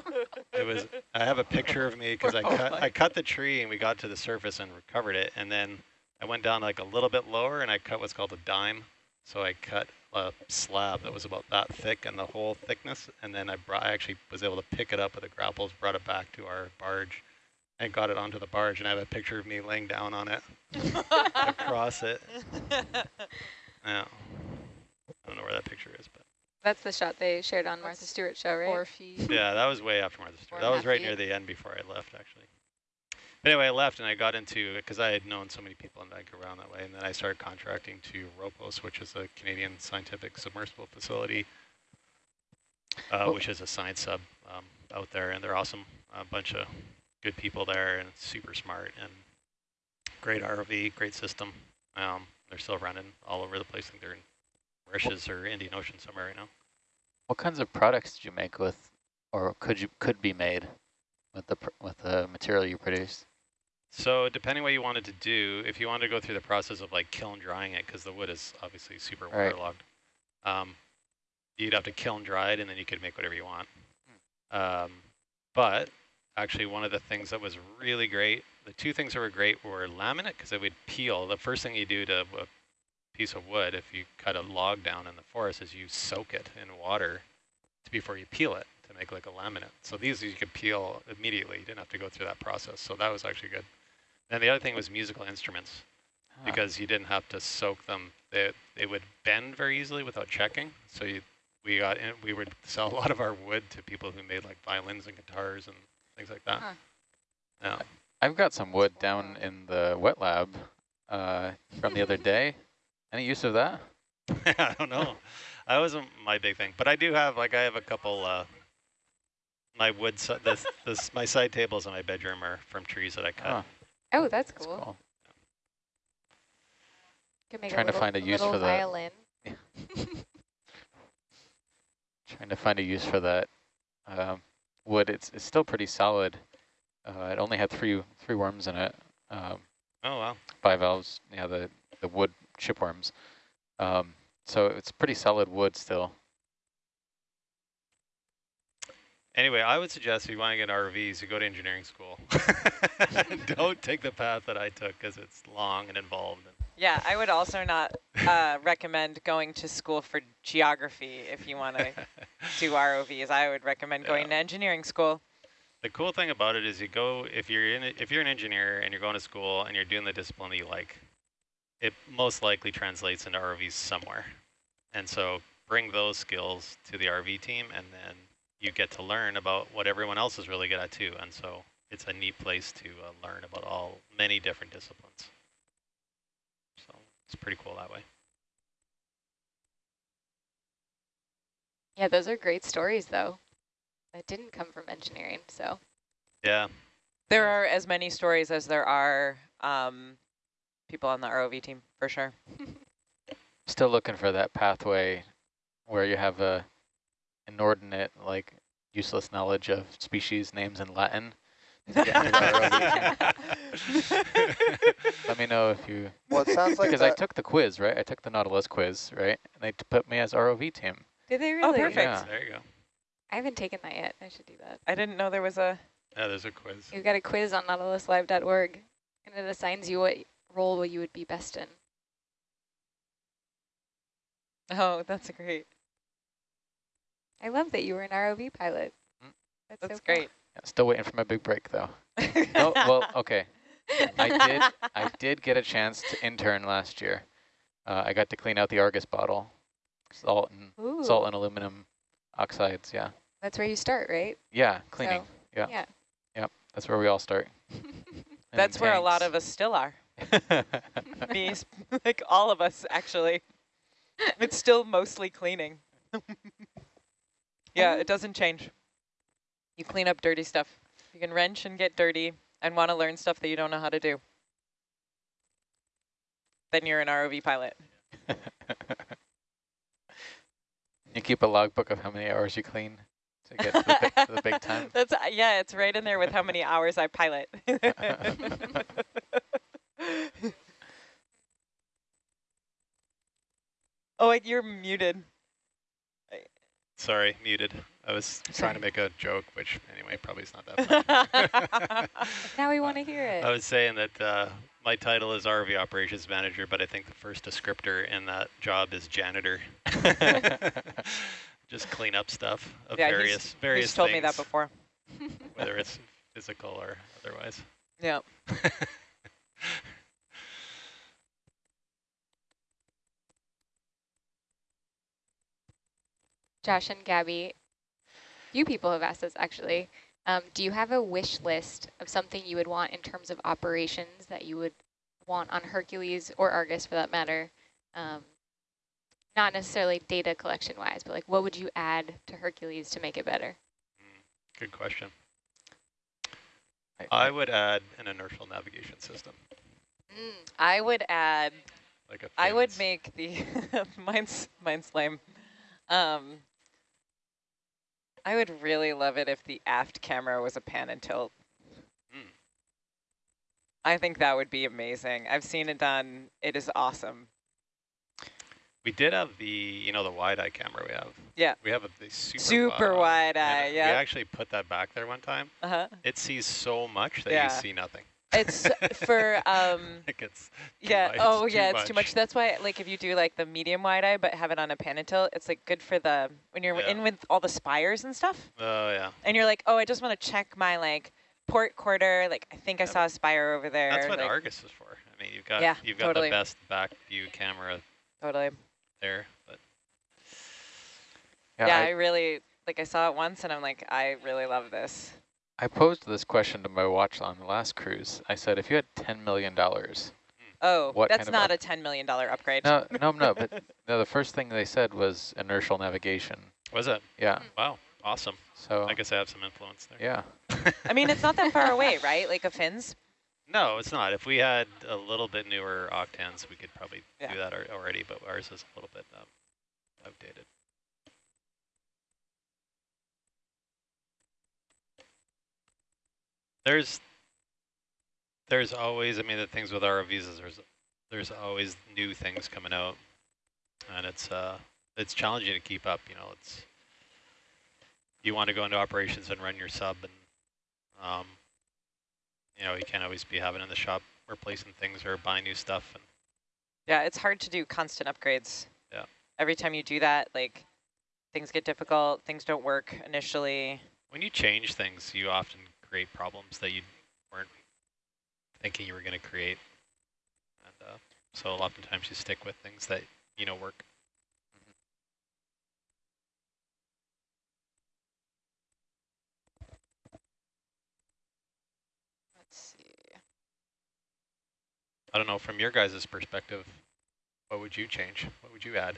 It was. I have a picture of me because I oh cut. I cut the tree, and we got to the surface and recovered it, and then I went down like a little bit lower, and I cut what's called a dime. So I cut a slab that was about that thick and the whole thickness, and then I brought. I actually was able to pick it up with the grapples, brought it back to our barge, and got it onto the barge, and I have a picture of me laying down on it across it. Yeah. I don't know where that picture is, but. That's the shot they shared on Martha Stewart show, right? Four feet. Yeah, that was way after Martha Stewart. That was right feet. near the end before I left, actually. Anyway, I left and I got into because I had known so many people in Vancouver around that way, and then I started contracting to ROPOS, which is a Canadian scientific submersible facility, uh, oh. which is a science sub um, out there, and they're awesome. A bunch of good people there and super smart and great ROV, great system. Um, they're still running all over the place. I think they're in Mauritius or Indian Ocean somewhere right now. What kinds of products did you make with, or could you could be made with the with the material you produced? So depending what you wanted to do, if you wanted to go through the process of like kiln drying it, because the wood is obviously super waterlogged, um, you'd have to kiln dry it, and then you could make whatever you want. Um, but actually one of the things that was really great, the two things that were great were laminate because it would peel. The first thing you do to a piece of wood, if you cut a log down in the forest, is you soak it in water before you peel it to make like a laminate. So these you could peel immediately. You didn't have to go through that process. So that was actually good. And the other thing was musical instruments huh. because you didn't have to soak them. They, they would bend very easily without checking. So you, we got in, we would sell a lot of our wood to people who made like violins and guitars and things like that. Huh. Yeah. I've got some wood down in the wet lab uh, from the other day. Any use of that? I don't know. That wasn't my big thing, but I do have like I have a couple. Uh, my wood, this, this my side tables in my bedroom are from trees that I cut. Oh, oh that's cool. That's cool. Trying to find a use for violin. that. Trying to find a use for that um, wood. It's it's still pretty solid. Uh, it only had three three worms in it. Um, oh wow! Bivalves. Yeah, the the wood shipworms. Um, so it's pretty solid wood still. Anyway, I would suggest if you want to get RVs, you go to engineering school. Don't take the path that I took because it's long and involved. Yeah, I would also not uh, recommend going to school for geography if you want to do ROVs. I would recommend going yeah. to engineering school. The cool thing about it is you go if you're in if you're an engineer and you're going to school and you're doing the discipline that you like, it most likely translates into ROVs somewhere. And so bring those skills to the RV team and then you get to learn about what everyone else is really good at too. And so it's a neat place to uh, learn about all many different disciplines. So it's pretty cool that way. Yeah, those are great stories though. That didn't come from engineering, so. Yeah. There are as many stories as there are um, people on the ROV team, for sure. Still looking for that pathway where you have a inordinate, like useless knowledge of species names in Latin. Let me know if you. Well, it sounds like because I took the quiz, right? I took the Nautilus quiz, right? And they put me as ROV team. Did they oh, really? Oh, perfect. Yeah. There you go. I haven't taken that yet. I should do that. I didn't know there was a. Yeah, there's a quiz. You've got a quiz on nautiluslive.org, and it assigns you what role you would be best in. Oh, that's great. I love that you were an ROV pilot. Mm. That's, That's so great. Cool. Yeah, still waiting for my big break though. no, well, okay. I did. I did get a chance to intern last year. Uh, I got to clean out the Argus bottle, salt and Ooh. salt and aluminum oxides. Yeah. That's where you start, right? Yeah, cleaning. So, yeah. Yeah. Yep. That's where we all start. That's where a lot of us still are. Me, like all of us, actually. It's still mostly cleaning. Yeah, it doesn't change. You clean up dirty stuff. You can wrench and get dirty and want to learn stuff that you don't know how to do. Then you're an ROV pilot. you keep a logbook of how many hours you clean to get to the, big, to the big time? That's Yeah, it's right in there with how many hours I pilot. oh, wait, you're muted. Sorry, muted. I was trying to make a joke, which anyway, probably is not that funny. now we want to hear it. I was saying that uh, my title is RV Operations Manager, but I think the first descriptor in that job is janitor. Just clean up stuff of yeah, various he's, various he's told things, me that before. whether it's physical or otherwise. Yeah. Josh and Gabby, few people have asked this actually. Um, do you have a wish list of something you would want in terms of operations that you would want on Hercules or Argus for that matter? Um, not necessarily data collection wise, but like what would you add to Hercules to make it better? Mm, good question. I would add an inertial navigation system. Mm, I would add, like a I would make the, mine's, mine's lame. Um, I would really love it if the aft camera was a pan and tilt. Mm. I think that would be amazing. I've seen it done. It is awesome. We did have the, you know, the wide eye camera we have. Yeah. We have a the super, super wide, wide eye. Yeah. We actually put that back there one time. Uh huh. It sees so much that yeah. you see nothing. It's for um. like it's yeah. Much, oh yeah, much. it's too much. That's why like if you do like the medium wide eye but have it on a pan and tilt, it's like good for the when you're yeah. in with all the spires and stuff. Oh yeah. And you're like, oh, I just want to check my like port quarter. Like I think I saw a spire over there. That's what like, Argus is for. I mean, you've got yeah, you've got totally. the best back view camera. Totally. There, but. Yeah, yeah I, I really like. I saw it once, and I'm like, I really love this. I posed this question to my watch on the last cruise. I said, if you had $10 million, Oh, what that's not a $10 million upgrade. No, no, no, but no, the first thing they said was inertial navigation. Was it? Yeah. Wow, awesome. So I guess I have some influence there. Yeah. I mean, it's not that far away, right? Like a PHINS? No, it's not. If we had a little bit newer octans, we could probably yeah. do that already, but ours is a little bit um, outdated. There's there's always, I mean, the things with ROVs is there's there's always new things coming out, and it's uh it's challenging to keep up. You know, it's you want to go into operations and run your sub, and um, you know, you can't always be having in the shop replacing things or buying new stuff. And yeah, it's hard to do constant upgrades. Yeah. Every time you do that, like things get difficult, things don't work initially. When you change things, you often create problems that you weren't thinking you were going to create. And uh, so oftentimes you stick with things that you know work. Let's see. I don't know, from your guys' perspective, what would you change? What would you add?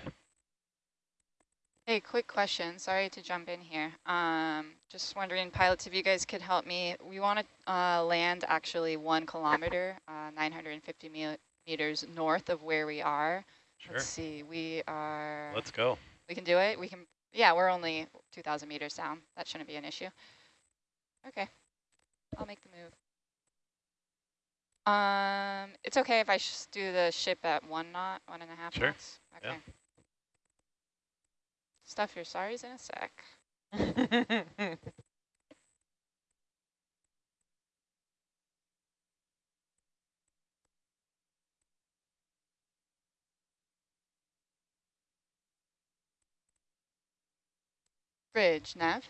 Hey, quick question. Sorry to jump in here. Um, just wondering, pilots, if you guys could help me. We want to uh, land actually one kilometer, uh, 950 me meters north of where we are. Sure. Let's see, we are... Let's go. We can do it? We can... Yeah, we're only 2,000 meters down. That shouldn't be an issue. Okay, I'll make the move. Um, it's okay if I just do the ship at one knot, one and a half sure. knots? Okay. Yeah. Stuff your sorries in a sec. Bridge, nav.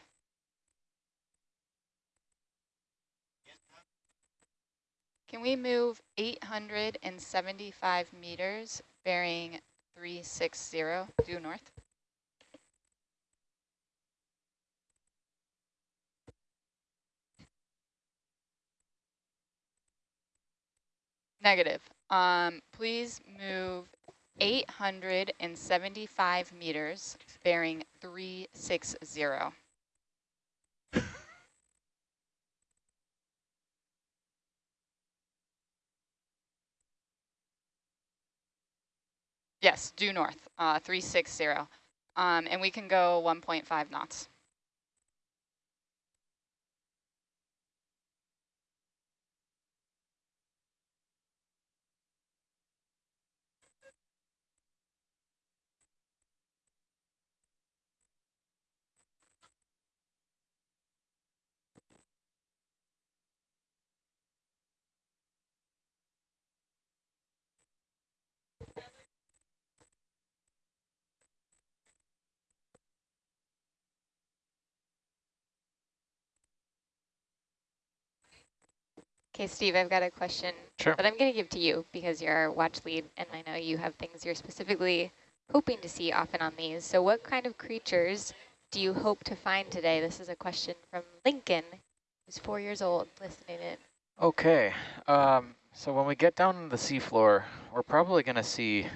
Can we move 875 meters bearing 360 due north? Negative. Um, please move 875 meters, bearing 360. yes, due north, uh, 360. Um, and we can go 1.5 knots. Okay, Steve, I've got a question sure. that I'm going to give to you because you're our watch lead, and I know you have things you're specifically hoping to see often on these. So what kind of creatures do you hope to find today? This is a question from Lincoln, who's four years old, listening in. Okay, um, so when we get down to the seafloor, we're probably going to see,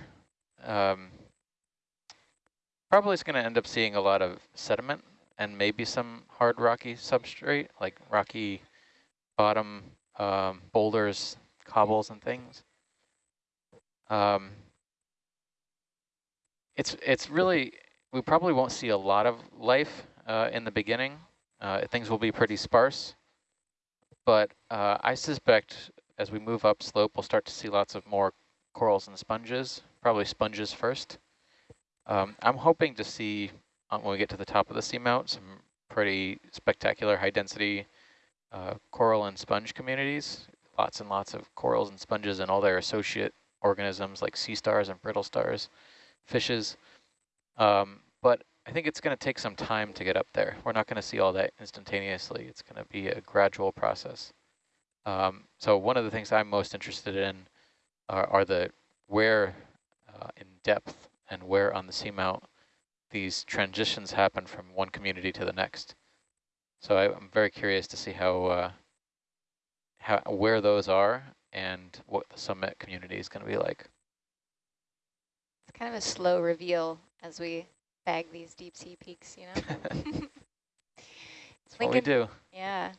um, probably is going to end up seeing a lot of sediment and maybe some hard rocky substrate, like rocky bottom um, boulders, cobbles, and things. Um, it's it's really we probably won't see a lot of life uh, in the beginning. Uh, things will be pretty sparse, but uh, I suspect as we move up slope, we'll start to see lots of more corals and sponges. Probably sponges first. Um, I'm hoping to see um, when we get to the top of the seamount some pretty spectacular high density uh, coral and sponge communities, lots and lots of corals and sponges and all their associate organisms like sea stars and brittle stars, fishes. Um, but I think it's going to take some time to get up there. We're not going to see all that instantaneously. It's going to be a gradual process. Um, so one of the things I'm most interested in are, are the where uh, in depth and where on the seamount these transitions happen from one community to the next. So I, am very curious to see how, uh, how where those are and what the summit community is going to be like. It's kind of a slow reveal as we bag these deep sea peaks, you know? Lincoln, what we do. Yeah.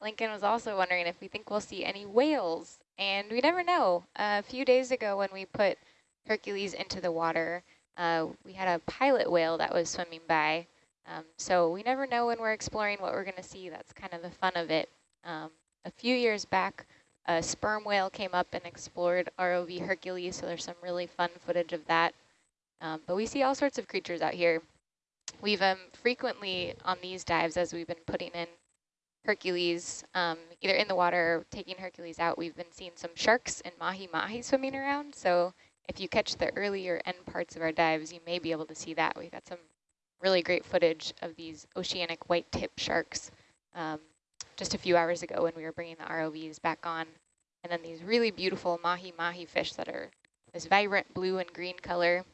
Lincoln was also wondering if we think we'll see any whales, and we never know. Uh, a few days ago when we put Hercules into the water, uh, we had a pilot whale that was swimming by. Um, so we never know when we're exploring what we're going to see. That's kind of the fun of it. Um, a few years back, a sperm whale came up and explored ROV Hercules, so there's some really fun footage of that. Um, but we see all sorts of creatures out here. We've um, frequently on these dives, as we've been putting in Hercules, um, either in the water or taking Hercules out, we've been seeing some sharks and mahi-mahi swimming around. So if you catch the earlier end parts of our dives, you may be able to see that. We've got some really great footage of these oceanic white tip sharks um, just a few hours ago when we were bringing the ROVs back on. And then these really beautiful mahi-mahi fish that are this vibrant blue and green color.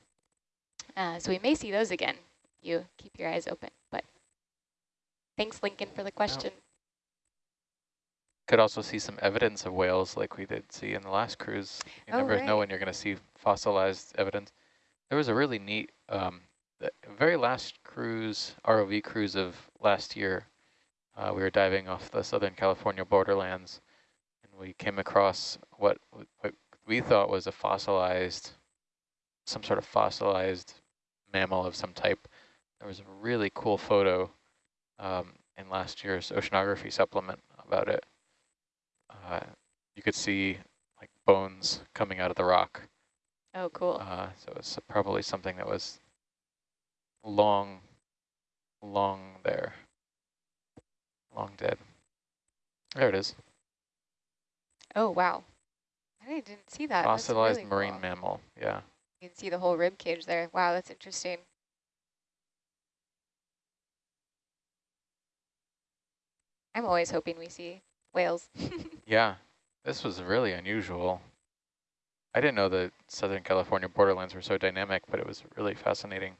Uh, so we may see those again. You keep your eyes open. But thanks, Lincoln, for the question. Could also see some evidence of whales like we did see in the last cruise. You oh, never right. know when you're going to see fossilized evidence. There was a really neat, um, the very last cruise, ROV cruise of last year, uh, we were diving off the Southern California borderlands, and we came across what, what we thought was a fossilized, some sort of fossilized mammal of some type. There was a really cool photo um, in last year's oceanography supplement about it. Uh, you could see like bones coming out of the rock. Oh, cool. Uh, so it's probably something that was long, long there. Long dead. There it is. Oh, wow. I didn't see that. Fossilized really marine cool. mammal, yeah. You can see the whole rib cage there. Wow, that's interesting. I'm always hoping we see whales. yeah, this was really unusual. I didn't know the Southern California borderlands were so dynamic, but it was really fascinating.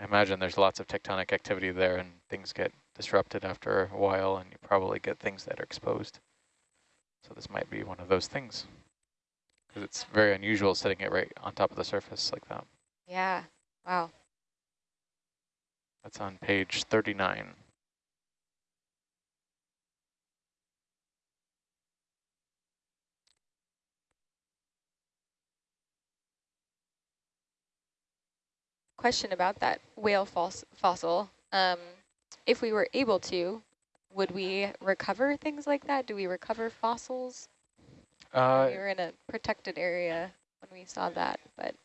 I imagine there's lots of tectonic activity there and things get disrupted after a while and you probably get things that are exposed. So this might be one of those things. Because it's very unusual setting it right on top of the surface like that. Yeah, wow. That's on page 39. Question about that whale fossil. Um, if we were able to, would we recover things like that? Do we recover fossils? Uh, we were in a protected area when we saw that, but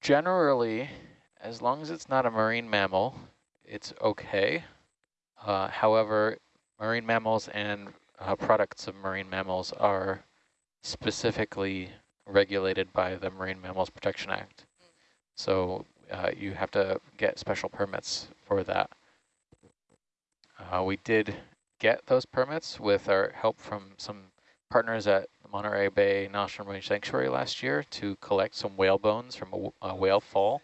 generally, as long as it's not a marine mammal, it's okay. Uh, however, marine mammals and uh, products of marine mammals are specifically regulated by the Marine Mammals Protection Act. Mm. So uh, you have to get special permits for that. Uh, we did get those permits with our help from some partners at Monterey Bay National Marine Sanctuary last year to collect some whale bones from a, a whale fall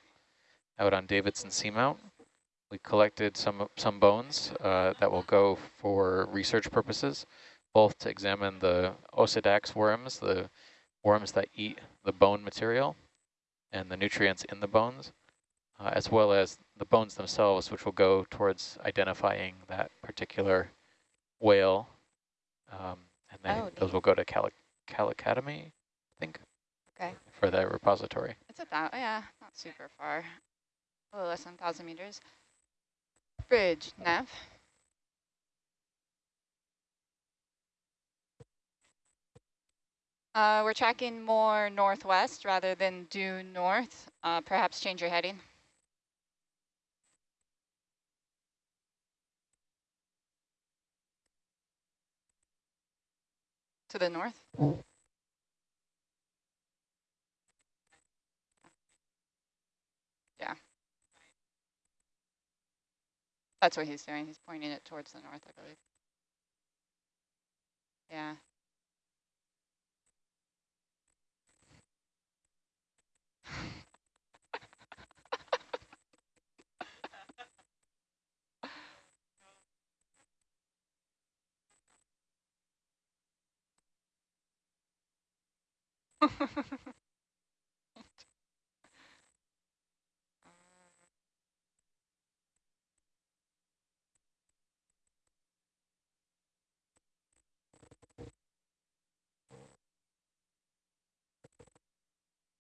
out on Davidson Seamount. We collected some some bones uh, that will go for research purposes, both to examine the Osedax worms, the worms that eat the bone material and the nutrients in the bones, uh, as well as the bones themselves, which will go towards identifying that particular whale. Um, and then oh, those will go to Cal, Cal Academy, I think. Okay. For the repository. It's about, yeah, not super far. A little less than 1,000 meters. Bridge, nav. Uh, we're tracking more northwest rather than due north. Uh, perhaps change your heading. The north? Yeah. That's what he's doing. He's pointing it towards the north, I believe. Yeah.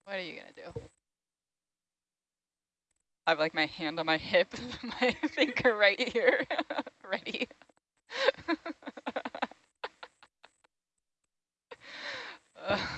What are you going to do? I have like my hand on my hip, my finger right here, ready. oh,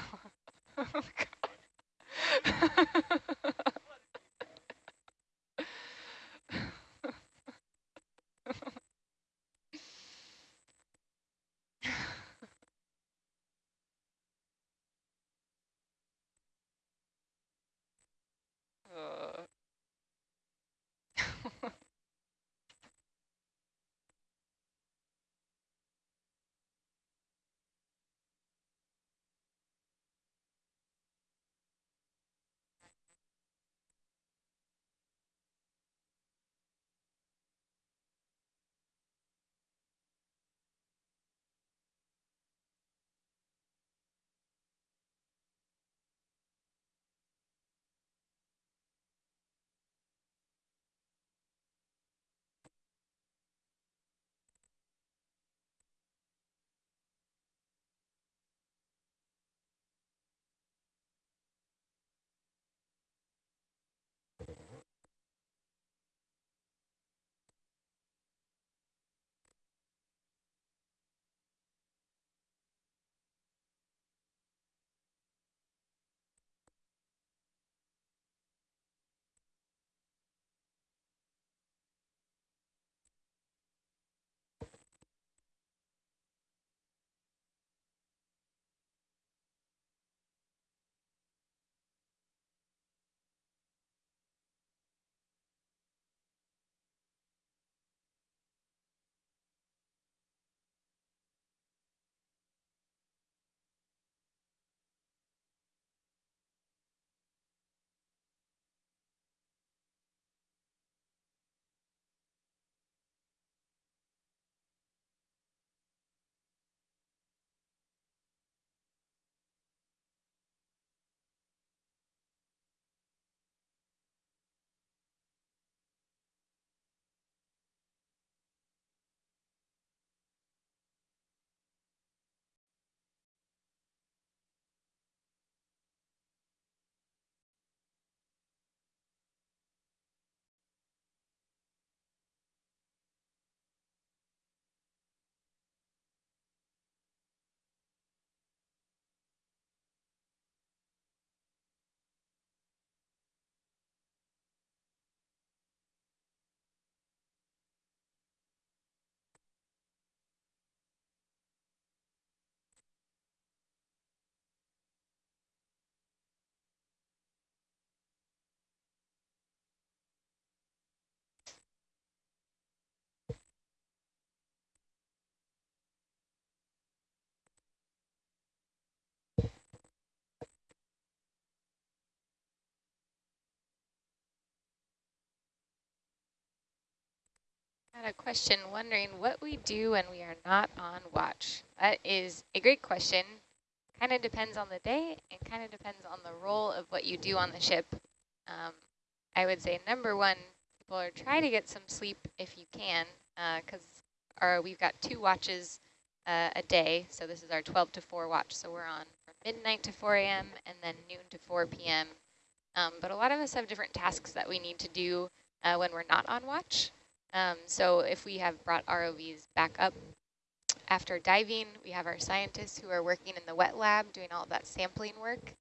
A question wondering what we do when we are not on watch. That is a great question. Kind of depends on the day and kind of depends on the role of what you do on the ship. Um, I would say number one, people are try to get some sleep if you can, because uh, we've got two watches uh, a day. So this is our 12 to 4 watch. So we're on from midnight to 4 a.m. and then noon to 4 p.m. Um, but a lot of us have different tasks that we need to do uh, when we're not on watch. Um, so if we have brought ROVs back up after diving, we have our scientists who are working in the wet lab doing all that sampling work.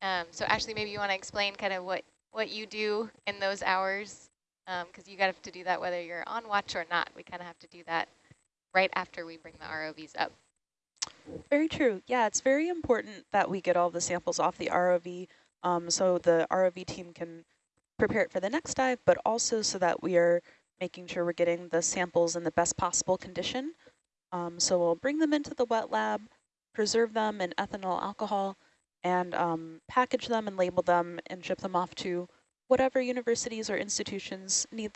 Um, so Ashley, maybe you want to explain kind of what, what you do in those hours, because um, you got to do that whether you're on watch or not. We kind of have to do that right after we bring the ROVs up. Very true. Yeah, it's very important that we get all the samples off the ROV um, so the ROV team can prepare it for the next dive, but also so that we are making sure we're getting the samples in the best possible condition. Um, so we'll bring them into the wet lab, preserve them in ethanol alcohol, and um, package them and label them and ship them off to whatever universities or institutions need